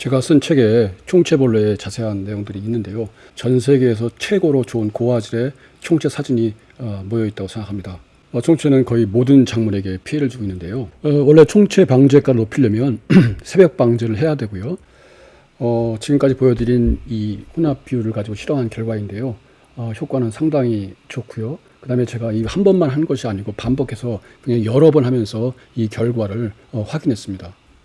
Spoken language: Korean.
제가 쓴 책에 총체벌레의 자세한 내용들이 있는데요. 전 세계에서 최고로 좋은 고화질의 총체 사진이 어, 모여 있다고 생각합니다. 어, 총체는 거의 모든 작물에게 피해를 주고 있는데요. 어, 원래 총체 방제가를 높이려면 새벽 방제를 해야 되고요. 어, 지금까지 보여드린 이 혼합 비율을 가지고 실험한 결과인데요. 어, 효과는 상당히 좋고요. 그 다음에 제가 이 한 번만 한 것이 아니고 반복해서 그냥 여러 번 하면서 이 결과를 어, 확인했습니다.